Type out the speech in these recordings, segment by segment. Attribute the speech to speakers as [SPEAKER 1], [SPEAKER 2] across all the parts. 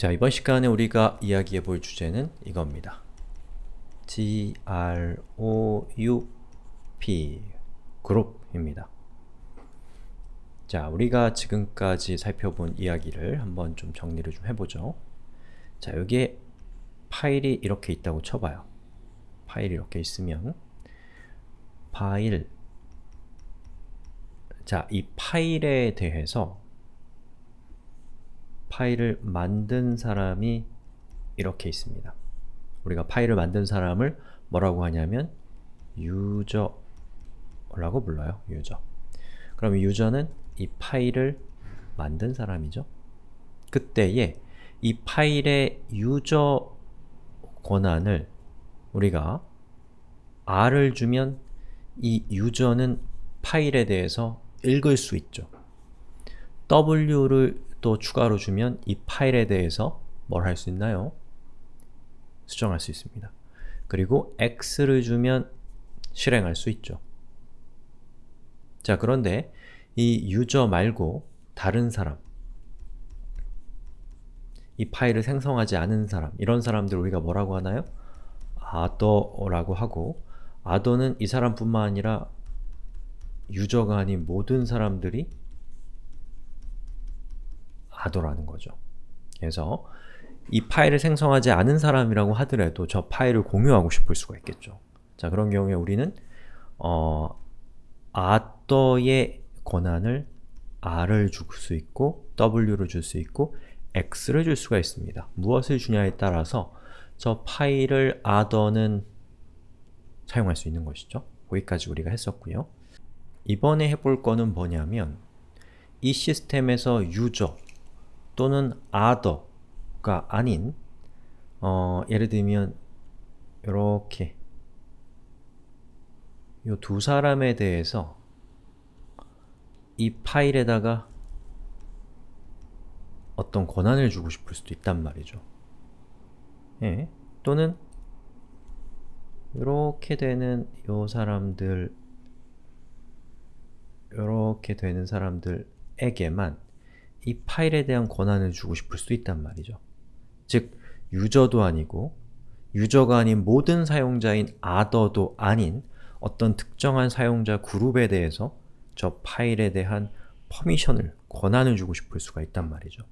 [SPEAKER 1] 자, 이번 시간에 우리가 이야기해 볼 주제는 이겁니다. group 그룹입니다. 자, 우리가 지금까지 살펴본 이야기를 한번 좀 정리를 좀 해보죠. 자, 여기에 파일이 이렇게 있다고 쳐봐요. 파일이 이렇게 있으면 파일 자, 이 파일에 대해서 파일을 만든 사람이 이렇게 있습니다. 우리가 파일을 만든 사람을 뭐라고 하냐면 유저라고 불러요. 유저. 그럼 유저는 이 파일을 만든 사람이죠. 그때에 이 파일의 유저 권한을 우리가 R을 주면 이 유저는 파일에 대해서 읽을 수 있죠. W를 또 추가로 주면 이 파일에 대해서 뭘 할 수 있나요? 수정할 수 있습니다. 그리고 X를 주면 실행할 수 있죠. 자 그런데 이 유저 말고 다른 사람 이 파일을 생성하지 않은 사람 이런 사람들 우리가 뭐라고 하나요? other라고 하고 other는 이 사람뿐만 아니라 유저가 아닌 모든 사람들이 하더라는 거죠. 그래서 이 파일을 생성하지 않은 사람이라고 하더라도 저 파일을 공유하고 싶을 수가 있겠죠. 자 그런 경우에 우리는 어, other의 권한을 r을 줄 수 있고 w를 줄 수 있고 x를 줄 수가 있습니다. 무엇을 주냐에 따라서 저 파일을 other는 사용할 수 있는 것이죠. 거기까지 우리가 했었고요. 이번에 해볼 거는 뭐냐면 이 시스템에서 유저 또는 other가 아닌 어, 예를 들면 이렇게 이 두 사람에 대해서 이 파일에다가 어떤 권한을 주고 싶을 수도 있단 말이죠. 예. 또는 이렇게 되는 요 사람들 이렇게 되는 사람들에게만 이 파일에 대한 권한을 주고 싶을 수도 있단 말이죠. 즉, 유저도 아니고 유저가 아닌 모든 사용자인 other도 아닌 어떤 특정한 사용자 그룹에 대해서 저 파일에 대한 퍼미션을, 권한을 주고 싶을 수가 있단 말이죠.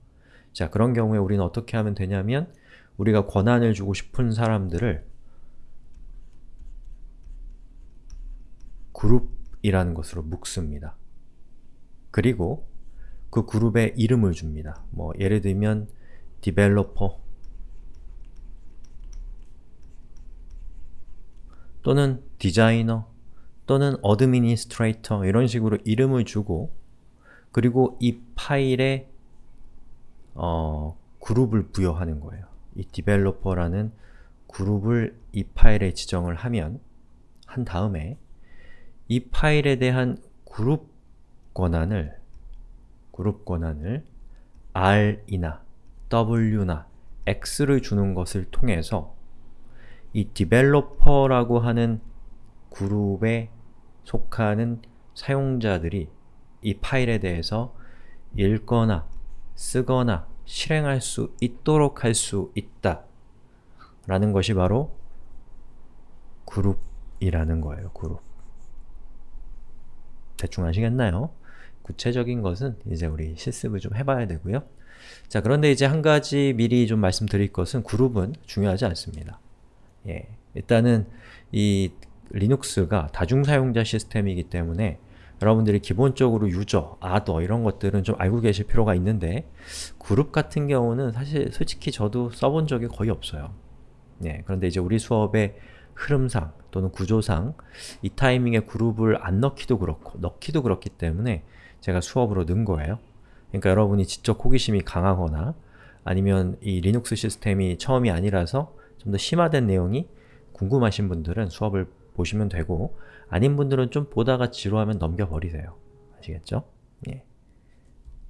[SPEAKER 1] 자, 그런 경우에 우리는 어떻게 하면 되냐면 우리가 권한을 주고 싶은 사람들을 그룹이라는 것으로 묶습니다. 그리고 그 그룹에 이름을 줍니다. 뭐 예를 들면 developer 또는 디자이너 또는 administrator 이런 식으로 이름을 주고 그리고 이 파일에 어, 그룹을 부여하는 거예요. 이 developer라는 그룹을 이 파일에 지정을 하면 한 다음에 이 파일에 대한 그룹 권한을 그룹 권한을 R이나 W나 X를 주는 것을 통해서 이 developer라고 하는 그룹에 속하는 사용자들이 이 파일에 대해서 읽거나 쓰거나 실행할 수 있도록 할 수 있다 라는 것이 바로 그룹이라는 거예요. 그룹 대충 아시겠나요? 구체적인 것은 이제 우리 실습을 좀 해봐야 되고요. 자 그런데 이제 한 가지 미리 좀 말씀드릴 것은 그룹은 중요하지 않습니다. 예, 일단은 이 리눅스가 다중사용자 시스템이기 때문에 여러분들이 기본적으로 유저, 아더 이런 것들은 좀 알고 계실 필요가 있는데 그룹 같은 경우는 사실 솔직히 저도 써본 적이 거의 없어요. 예, 그런데 이제 우리 수업의 흐름상 또는 구조상 이 타이밍에 그룹을 안 넣기도 그렇고 넣기도 그렇기 때문에 제가 수업으로 넣은 거예요. 그러니까 여러분이 지적 호기심이 강하거나 아니면 이 리눅스 시스템이 처음이 아니라서 좀 더 심화된 내용이 궁금하신 분들은 수업을 보시면 되고 아닌 분들은 좀 보다가 지루하면 넘겨버리세요. 아시겠죠? 예.